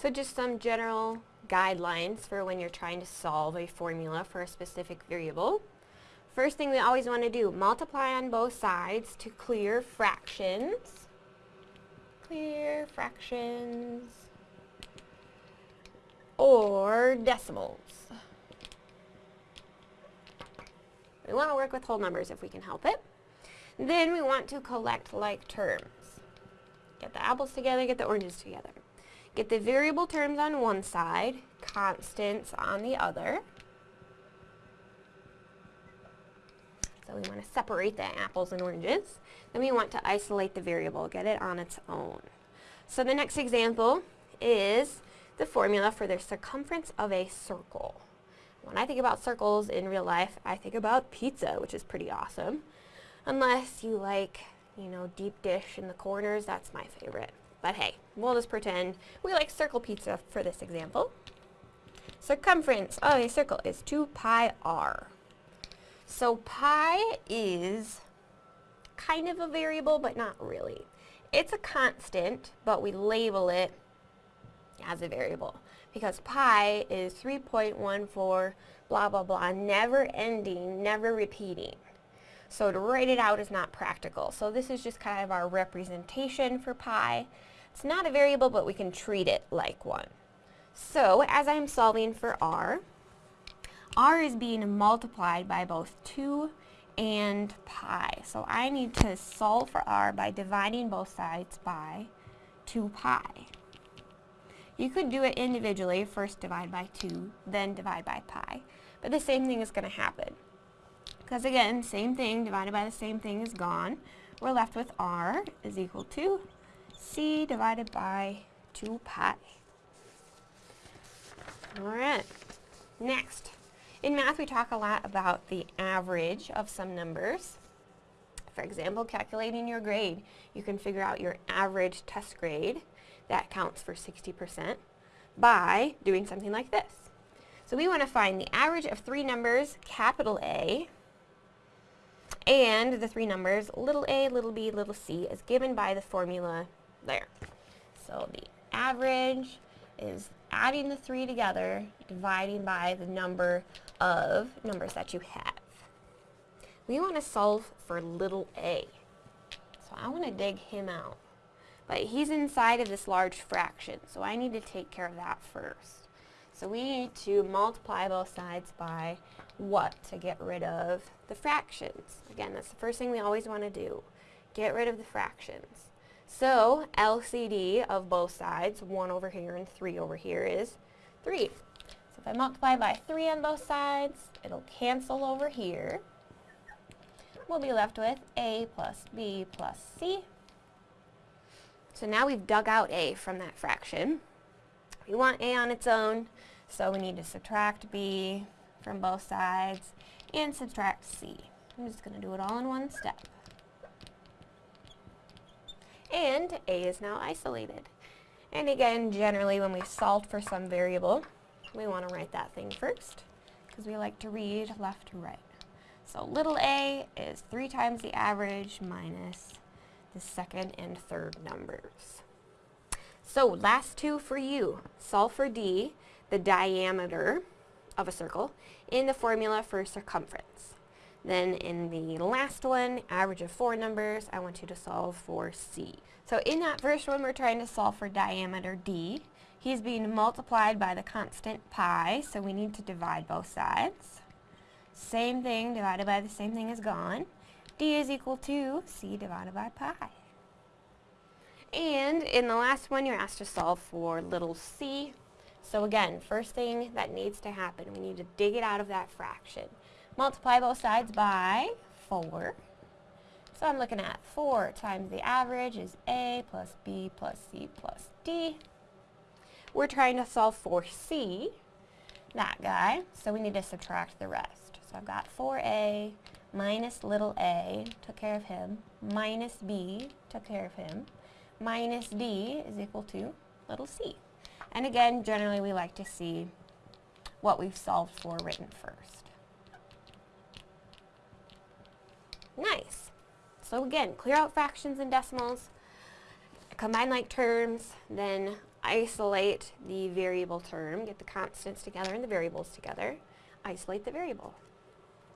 So just some general guidelines for when you're trying to solve a formula for a specific variable. First thing we always want to do, multiply on both sides to clear fractions. Clear fractions. Or decimals. We want to work with whole numbers if we can help it. Then we want to collect like terms. Get the apples together, get the oranges together. Get the variable terms on one side, constants on the other. So we want to separate the apples and oranges. Then we want to isolate the variable, get it on its own. So the next example is the formula for the circumference of a circle. When I think about circles in real life, I think about pizza, which is pretty awesome. Unless you like, you know, deep dish in the corners, that's my favorite. But hey, we'll just pretend we like circle pizza for this example. Circumference of a circle is 2 pi r. So pi is kind of a variable, but not really. It's a constant, but we label it as a variable because pi is 3.14 blah blah blah, never ending, never repeating. So to write it out is not practical. So this is just kind of our representation for pi. It's not a variable, but we can treat it like one. So as I'm solving for r, r is being multiplied by both 2 and pi. So I need to solve for r by dividing both sides by 2 pi. You could do it individually, first divide by 2, then divide by pi. But the same thing is going to happen. Because again, same thing divided by the same thing is gone. We're left with r is equal to c divided by 2 pi. Alright, next. In math we talk a lot about the average of some numbers. For example, calculating your grade. You can figure out your average test grade. That counts for 60% by doing something like this. So we want to find the average of three numbers, capital A, and the three numbers, little a, little b, little c, is given by the formula there. So the average is adding the three together, dividing by the number of numbers that you have. We want to solve for little a. So I want to dig him out. But he's inside of this large fraction, so I need to take care of that first. So we need to multiply both sides by what to get rid of the fractions. Again, that's the first thing we always want to do. Get rid of the fractions. So LCD of both sides, 1 over here and 3 over here, is 3. So if I multiply by 3 on both sides, it'll cancel over here. We'll be left with A plus B plus C. So now we've dug out A from that fraction. We want A on its own, so we need to subtract b from both sides and subtract c. I'm just going to do it all in one step. And a is now isolated. And again, generally when we solve for some variable, we want to write that thing first because we like to read left to right. So little a is 3 times the average minus the second and third numbers. So last two for you. Solve for D, the diameter of a circle, in the formula for circumference. Then in the last one, average of four numbers, I want you to solve for C. So in that first one, we're trying to solve for diameter D. He's being multiplied by the constant pi, so we need to divide both sides. Same thing divided by the same thing is gone. D is equal to C divided by pi. And in the last one, you're asked to solve for little c. So again, first thing that needs to happen, we need to dig it out of that fraction. Multiply both sides by 4. So I'm looking at 4 times the average is a plus b plus c plus d. We're trying to solve for c, that guy, so we need to subtract the rest. So I've got 4a minus little a, took care of him, minus b, took care of him, minus d is equal to little c. And again, generally we like to see what we've solved for written first. Nice. So again, clear out fractions and decimals, combine like terms, then isolate the variable term, get the constants together and the variables together, isolate the variable.